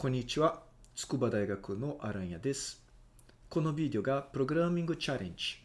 こんにちは。筑波大学のアランヤです。このビデオがプログラミングチャレンジ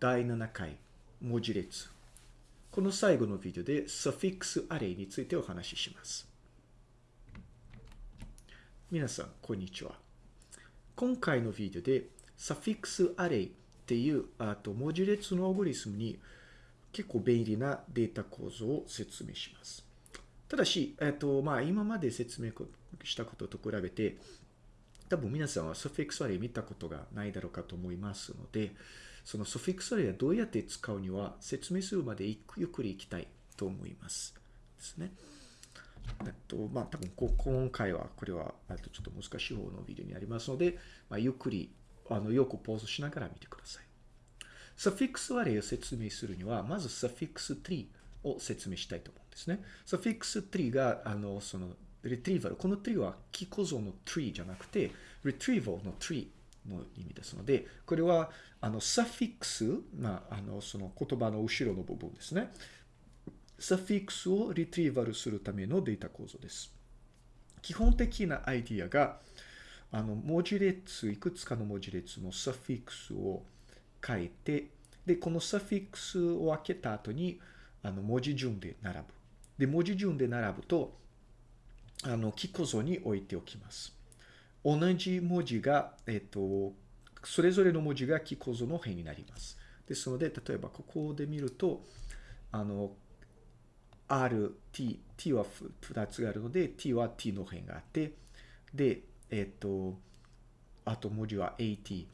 第7回文字列。この最後のビデオで suffix array についてお話しします。皆さん、こんにちは。今回のビデオで suffix array っていうあと文字列のアルゴリズムに結構便利なデータ構造を説明します。ただし、えっと、まあ、今まで説明したことと比べて、多分皆さんはサフィックスアレイ見たことがないだろうかと思いますので、そのサフィックスアレイはどうやって使うには説明するまでゆっくりいきたいと思います。ですね。えっと、まあ、多分こ今回は、これは、あとちょっと難しい方のビデオになりますので、まあ、ゆっくり、あの、よくポーズしながら見てください。サフィックスアレイを説明するには、まずサフィックスツリーを説明したいと思うんですね。サフィックスツリーが、あの、その、リトリーバル。このツリーはキ構造のツリーじゃなくて、リトリーバルのツリーの意味ですので、これは、あの、サフィックス、まあ、あの、その言葉の後ろの部分ですね。サフィックスをリトリーバルするためのデータ構造です。基本的なアイディアが、あの、文字列、いくつかの文字列のサフィックスを書いて、で、このサフィックスを開けた後に、あの、文字順で並ぶ。で、文字順で並ぶと、あの、キ構造に置いておきます。同じ文字が、えっと、それぞれの文字がキ構造の辺になります。ですので、例えばここで見ると、あの、R、T、T は2つがあるので、T は T の辺があって、で、えっと、あと文字は AT、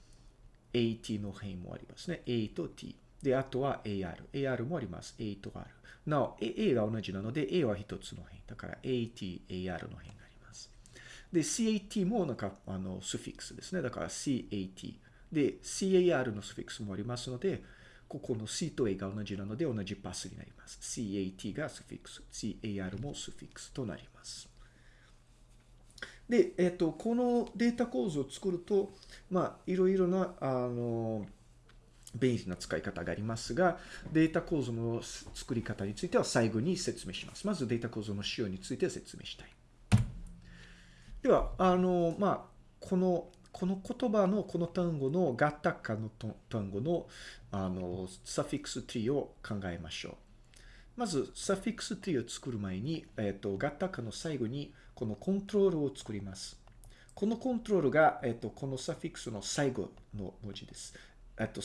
AT の辺もありますね。A と T。で、あとは AR。AR もあります。A と R。なお、A が同じなので、A は一つの辺。だから AT、AR の辺があります。で、CAT もなんか、あの、スフィックスですね。だから CAT。で、CAR のスフィックスもありますので、ここの C と A が同じなので同じパスになります。CAT がスフィックス。CAR もスフィックスとなります。で、えっと、このデータ構造を作ると、まあ、いろいろな、あの、便利な使い方がありますが、データ構造の作り方については最後に説明します。まずデータ構造の仕様について説明したい。では、あの、まあ、この、この言葉のこの単語のガタカの単語のあのサフィックスツリーを考えましょう。まず、サフィックスツリーを作る前に、えっ、と、ガタカの最後にこのコントロールを作ります。このコントロールが、えっ、と、このサフィックスの最後の文字です。えっ、と、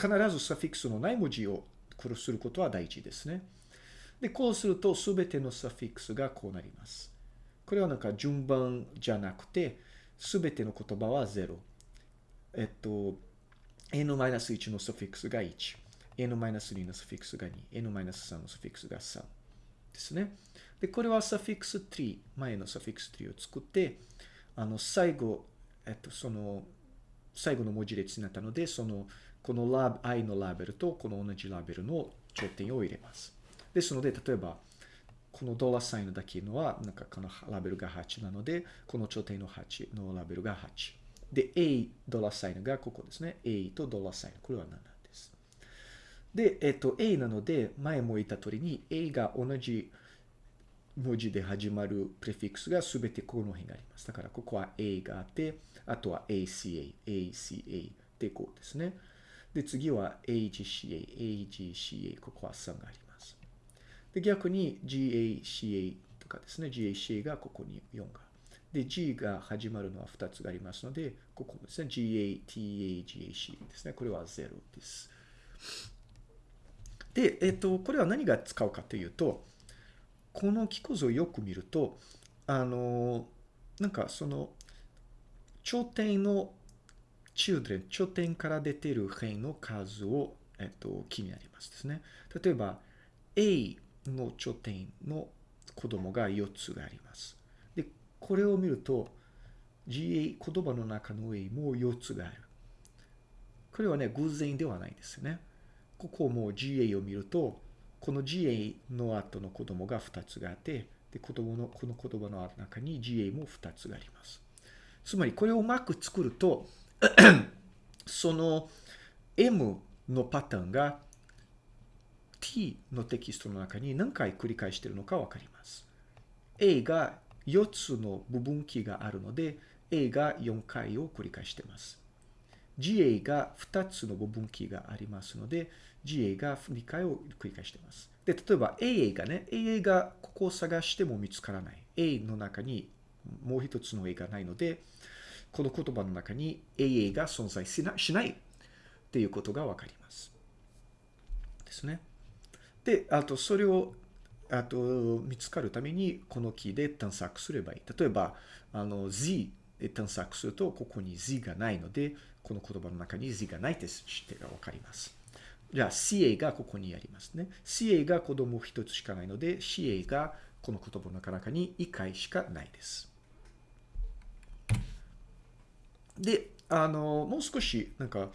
必ずサフィックスのない文字をこれすることは大事ですね。で、こうすると、すべてのサフィックスがこうなります。これはなんか順番じゃなくて、すべての言葉は0。えっと、n-1 のサフィックスが1。n-2 のサフィックスが2。n-3 のサフィックスが3。ですね。で、これはサフィックスツリー、前のサフィックスツリーを作って、あの、最後、えっと、その、最後の文字列になったので、その、このラブ、i のラベルとこの同じラベルの頂点を入れます。ですので、例えば、このドラサインだけのは、なんかこのラベルが8なので、この頂点の8のラベルが8。で、A ドラサインがここですね。A とドラサイン。これは7です。で、えっと、A なので、前も言った通りに、A が同じ文字で始まるプレフィックスがすべてこの辺があります。だから、ここは A があって、あとは ACA、ACA でこうですね。で、次は AGCA、AGCA、ここは3があります。で、逆に GACA とかですね、GACA がここに4が。で、G が始まるのは2つがありますので、ここもですね、GATA、GAC ですね。これは0です。で、えっと、これは何が使うかというと、この記構造をよく見ると、あの、なんかその、頂点の children、頂点から出ている辺の数を、えっと、気になりますですね。例えば、A の頂点の子供が4つがあります。で、これを見ると、GA、言葉の中の A も4つがある。これはね、偶然ではないですね。ここも GA を見ると、この GA の後の子供が2つがあって、で、子供の、この言葉の中に GA も2つがあります。つまり、これをうまく作ると、その M のパターンが T のテキストの中に何回繰り返しているのかわかります。A が4つの部分キーがあるので、A が4回を繰り返しています。GA が2つの部分キーがありますので、GA が2回を繰り返しています。で、例えば AA がね、AA がここを探しても見つからない。A の中にもう一つの A がないので、この言葉の中に AA が存在しなしないっていうことがわかります。ですね。で、あとそれをあと見つかるためにこのキーで探索すればいい。例えば、あの Z で探索するとここに Z がないので、この言葉の中に Z がないって知ってがわかります。じゃあ CA がここにありますね。CA が子供一つしかないので、CA がこの言葉の中に1回しかないです。で、あの、もう少し、なんか、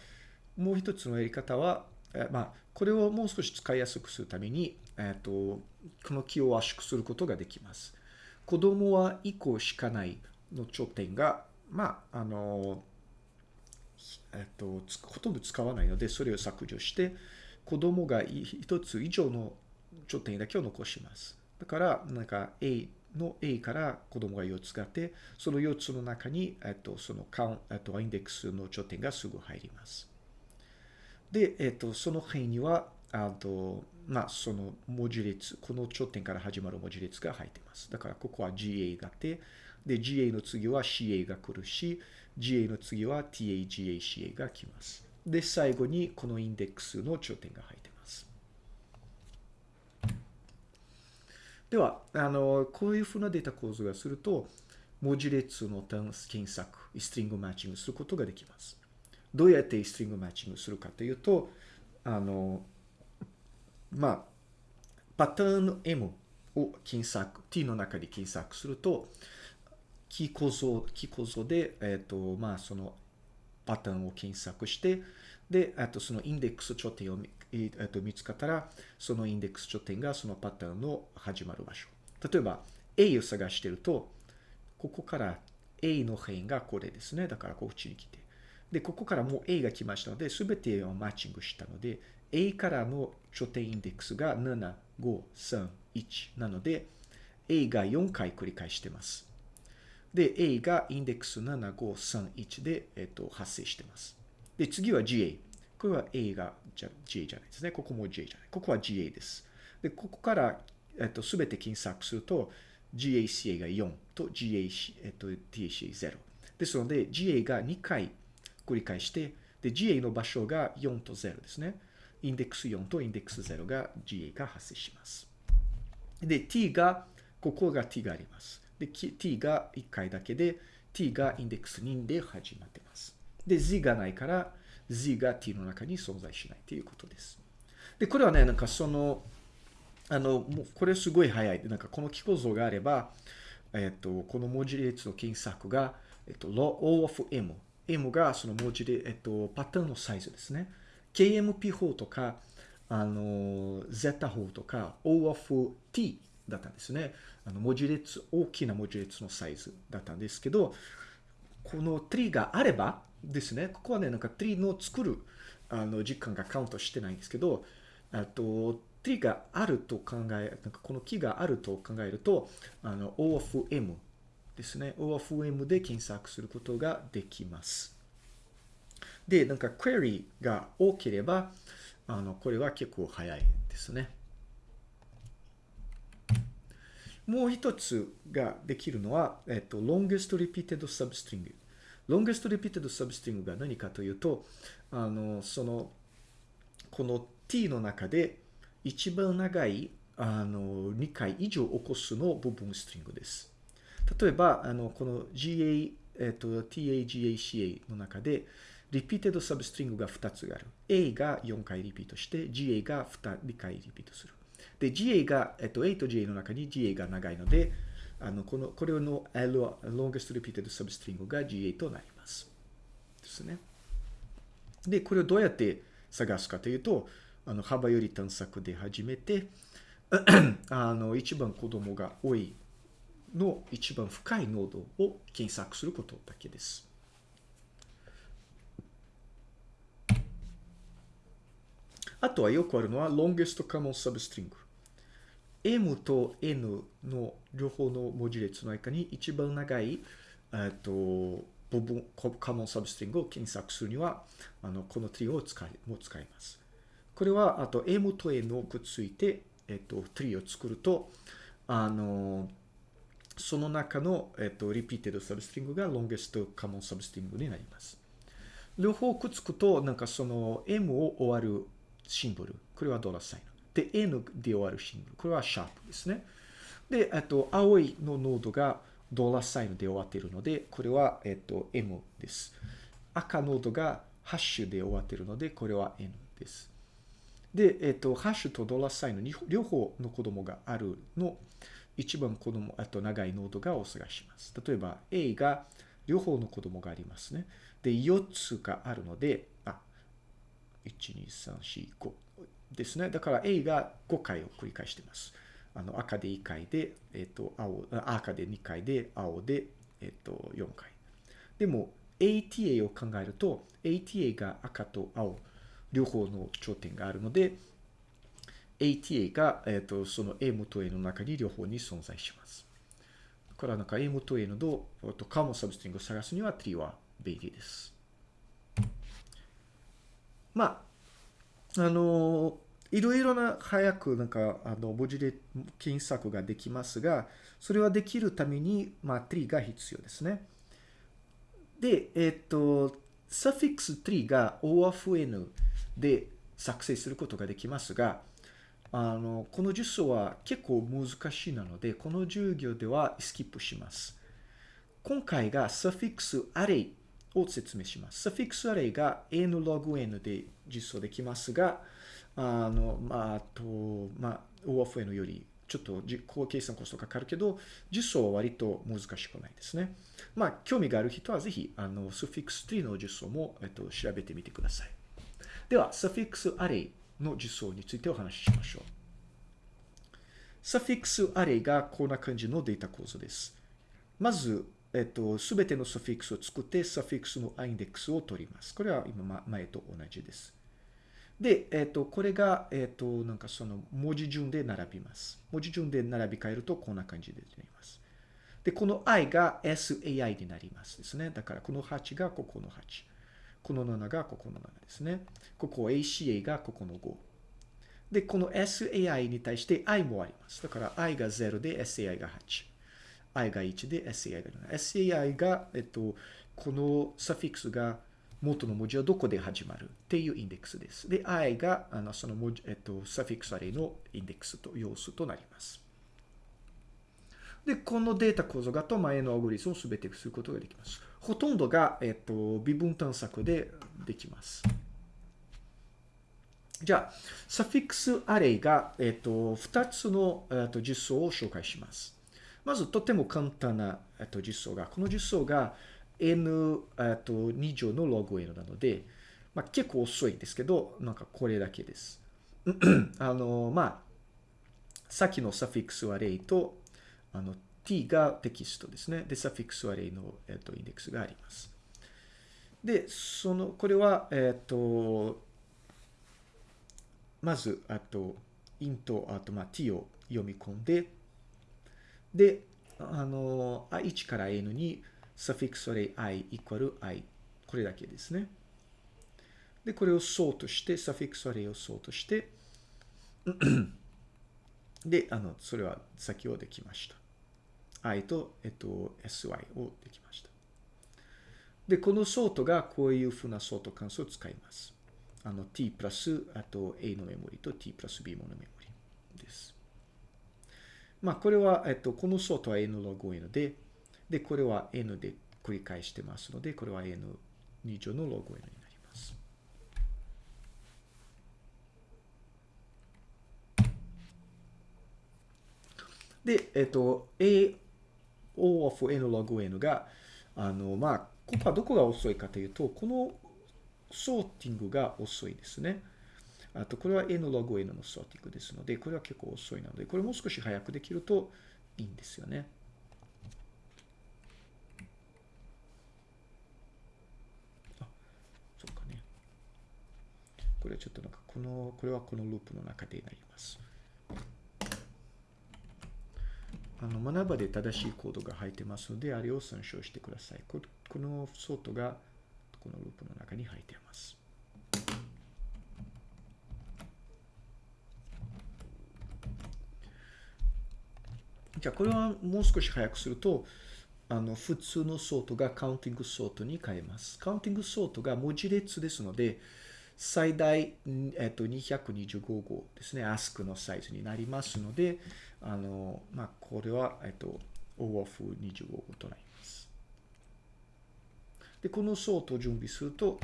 もう一つのやり方は、えまあ、これをもう少し使いやすくするために、えっ、と、このキーを圧縮することができます。子供は1個しかないの頂点が、まあ、あの、えっ、と、ほとんど使わないので、それを削除して、子供が1つ以上の頂点だけを残します。だから、なんか A の A から子供が4つがあって、その4つの中に、えっと、そのカウン、えっと、インデックスの頂点がすぐ入ります。で、えっと、その辺には、あと、まあ、その文字列、この頂点から始まる文字列が入っています。だから、ここは GA があって、で、GA の次は CA が来るし、GA の次は TA、GA、CA が来ます。で、最後にこのインデックスの頂点が入っています。では、あの、こういうふうなデータ構造がすると、文字列の検索、ストリングマッチングすることができます。どうやってストリングマッチングするかというと、あの、まあ、パターン M を検索、T の中で検索すると、キー構造、キー構造で、えっ、ー、と、まあ、そのパターンを検索して、で、あとそのインデックス頂点をえっと見つかったら、そのインデックス頂点がそのパターンの始まる場所。例えば、A を探してると、ここから A の辺がこれですね。だからこっちに来て。で、ここからもう A が来ましたので、すべてをマッチングしたので、A からの頂点インデックスが7、5、3、1なので、A が4回繰り返してます。で、A がインデックス7、5、3、1で、えっと、発生してます。で、次は GA。これは A がじゃ GA じゃないですね。ここも GA じゃない。ここは GA です。で、ここから、えっと、すべて検索すると、GACA が4と GA、えっと、TACA0。ですので、GA が2回繰り返して、で、GA の場所が4と0ですね。インデックス4とインデックス0が GA が発生します。で、T が、ここが T があります。で、T が1回だけで、T がインデックス2で始まってます。で、Z がないから、Z が t の中に存在しないということです。で、これはね、なんかその、あの、もうこれすごい早い。なんかこの機構造があれば、えっと、この文字列の検索が、えっと、lo, of M。M がその文字で、えっと、パターンのサイズですね。KMP 法とか、あの、Z 法とか、O of T だったんですね。あの、文字列、大きな文字列のサイズだったんですけど、この t があれば、ですね。ここはね、なんか tree の作るあの時間がカウントしてないんですけど、あと tree があると考え、なんかこの木があると考えると、あの O of M ですね。O of M で検索することができます。で、なんか query が多ければ、あの、これは結構早いですね。もう一つができるのは、えっと、longest repeated substring。Longest repeated substring が何かというと、あの、その、この t の中で一番長い、あの、2回以上起こすの部分ストリングです。例えば、あの、この GA、えっと、TAGACA の中で、repeated substring が2つある。A が4回リピートして、GA が 2, 2回リピートする。で、GA が、えっと、A と GA の中に GA が長いので、あの、この、これの L は longest repeated substring が GA となります。ですね。で、これをどうやって探すかというと、あの、幅より探索で始めて、あの、一番子供が多いの一番深いノードを検索することだけです。あとはよくあるのは longest common substring。M と N の両方の文字列の中に一番長い、えっと、部分、 common substring を検索するには、あの、このツリーを使い、も使います。これは、あと、M と N をくっついて、えっと、ツリーを作ると、あの、その中の、えっと、 repeated substring が longest common サブストリングになります。両方くっつくと、なんかその M を終わるシンボル。これはドラサイン。で、N で終わるシンボル。これはシャープですね。で、あと、青いのノードがドラサインで終わっているので、これは、えっと、M です。赤ノードがハッシュで終わっているので、これは N です。で、えっと、ハッシュとドラサインの両方の子供があるの、一番子供、あと長いノードがお探します。例えば、A が両方の子供がありますね。で、4つがあるので、あ、1、2、3、4、5ですね。だから A が5回を繰り返しています。あの、赤で1回で、えっ、と、青、赤で2回で、青で、えっ、と、4回。でも、ATA を考えると、ATA が赤と青、両方の頂点があるので、ATA が、えっ、と、その M と A の中に両方に存在します。だからなんか M と A のと、カモサブストリングを探すには T は便利です。まあ、あのいろいろな早くなんか、あの、文字で検索ができますが、それはできるために、まあ、tree が必要ですね。で、えっと、サフィックス tree が OFN で作成することができますが、あの、この実装は結構難しいなので、この授業ではスキップします。今回がサフィックスアレイを説明します。サフィックスアレイが n log n で実装できますが、あの、まあ、あと、まあ、OFN よりちょっと実行計算コストかかるけど、実装は割と難しくないですね。まあ、興味がある人はぜひ、あの、スフィックス3の実装も、えっと、調べてみてください。では、サフィックスアレイの実装についてお話ししましょう。サフィックスアレイがこんな感じのデータ構造です。まず、えっと、すべてのサフィックスを作って、サフィックスのアインデックスを取ります。これは今前と同じです。で、えっと、これが、えっと、なんかその文字順で並びます。文字順で並び替えるとこんな感じでなります。で、この i が sai になりますですね。だからこの8がここの8。この7がここの7ですね。ここ aca がここの5。で、この sai に対して i もあります。だから i が0で sai が8。i が1で sai が7。sai が、えっと、このサフィックスが元の文字はどこで始まるっていうインデックスです。で、i が、あの、その文字、えっと、サフィックスアレイのインデックスと、要素となります。で、このデータ構造がと前のアゴリスムをすべてすることができます。ほとんどが、えっと、微分探索でできます。じゃあ、サフィックスアレイが、えっと、2つの、えっと、実装を紹介します。まずとても簡単な、えっと、実装が、この実装が n、えっと、2乗のログ n なので、まあ、結構遅いですけど、なんかこれだけです。あの、まあ、さっきのサフィックスアレイと、あの、t がテキストですね。で、サフィックスアレイの、えっと、インデックスがあります。で、その、これは、えっと、まず、あと、イント、あと、まあ、t を読み込んで、で、あの、1から n にサフィクスアレイ i イコール i。これだけですね。で、これをソートして、サフィクスアレイをソートして、で、あの、それは先ほどできました。i と、えっと、sy をできました。で、このソートがこういうふうなソート関数を使います。あの、t プラス、あと a のメモリと t プラス b ものメモリです。まあ、これは、えっと、このソートは n ログ n で、で、これは n で繰り返してますので、これは n2 乗のログ n になります。で、えっと、a o of n ログ n が、あの、まあ、ここはどこが遅いかというと、このソーティングが遅いですね。あと、これは n ログ n のソーティングですので、これは結構遅いなので、これもう少し早くできるといいんですよね。あ、そうかね。これはちょっとなんか、この、これはこのループの中でなります。あの学ばで正しいコードが入ってますので、あれを参照してください。ここのソートがこのループの中に入っています。じゃあこれはもう少し早くすると、あの普通のソートが counting sort に変えます。 counting sort が文字列ですので、最大、えっと、225個ですね、 ASCII のサイズになりますので、あの、まあ、これは、えっと、OAuth25 号となります。で、このソートを準備すると、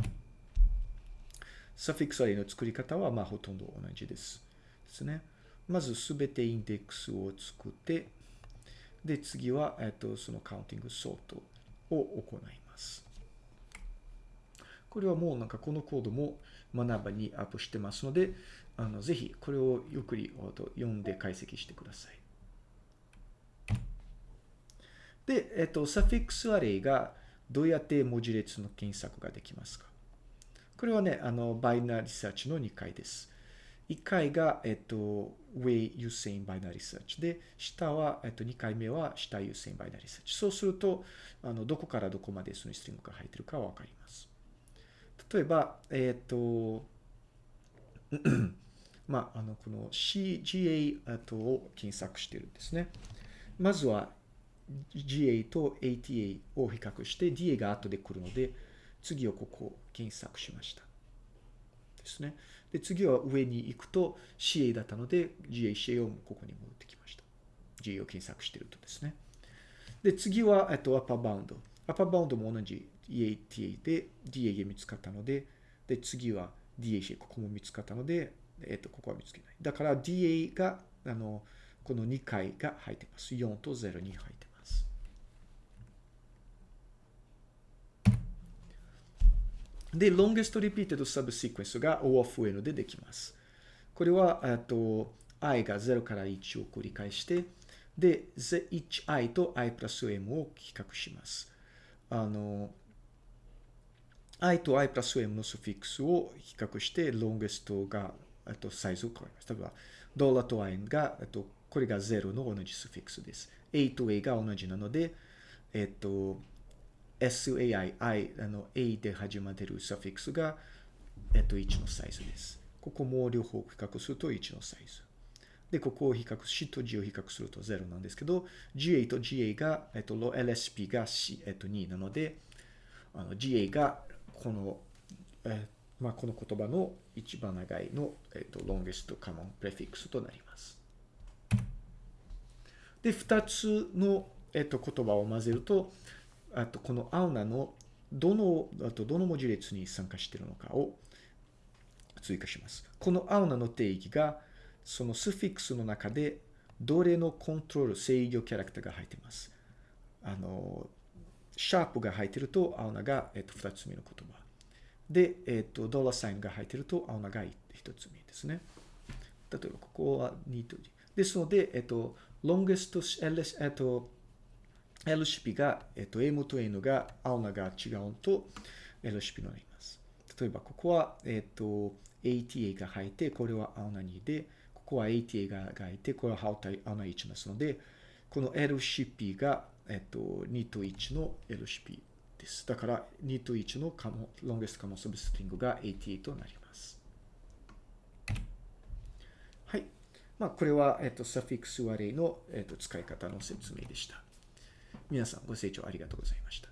サフィックスアレイの作り方は、まあ、ほとんど同じです。ですね。まず、すべてインデックスを作って、で、次は、えっと、そのカウンティングソートを行います。これはもうなんかこのコードも学ばにアップしてますので、あのぜひこれをゆっくり読んで解析してください。で、えっと、 suffix array がどうやって文字列の検索ができますかこれはね、あの、 binary search の2回です。1回が、えっと、上優先 binary search で、下は、えっと、2回目は下優先 binary search。そうすると、あの、どこからどこまでその string が入ってるかわかります。例えば、えっ、と、まあ、あの、この CGA とを検索してるんですね。まずは GA と ATA を比較して DA が後で来るので、次をここ検索しました。ですね。で、次は上に行くと CA だったので、GA、CA をここに戻ってきました。GA を検索してるとですね。で、次は、えっと、アッパーバウンド。アッパーバウンドも同じ EATA で DA が見つかったので、で、次は DA、ここも見つかったので、えっ、と、ここは見つけない。だから DA が、あの、この2回が入ってます。4と0に入ってます。で、longest repeated subsequence が O of N でできます。これは、えっと、i が0から1を繰り返して、で、1i と i プラス m を比較します。あの、i と i プラス m のスフィックスを比較して、longest が、えっと、サイズを変えます。例えば、ドラと i が、えっと、これが0の同じスフィックスです。a と a が同じなので、えっと、sai, i, あの、a で始まってるサフィックスが、えっと、1のサイズです。ここも両方比較すると1のサイズ。で、ここを比較し、と G を比較すると0なんですけど、GA と GA が、えっと、LSP が C、えっと、2なので、あの GA がこの、えー、まあ、この言葉の一番長いの、えっと、longest common prefix となります。で、2つの、えっと、言葉を混ぜると、あとこのアウナのどの、あとどの文字列に参加しているのかを追加します。このアウナの定義が、そのスフィックスの中でどれのコントロール、制御キャラクターが入っています。あの、シャープが入っていると、青菜が、えっと、二つ目の言葉。で、えっと、ドラサインが入っていると、青菜が一つ目ですね。例えば、ここは2とですので、えっと、longest, ls、えっと、LCP が、えっと、M と N が、青菜が違うと、LCP になります。例えば、ここは、えっと、ATA が入って、これは青菜2で、ここは ATA ががいて、これはハウタイ、あの1ですので、この LCP が、えっと、2と1の LCP です。だから、2と1のカモ、ロンゲストカモサブストリングが AT となります。はい。まあ、これは、えっと、サフィックスアレイの、えっと、使い方の説明でした。皆さんご清聴ありがとうございました。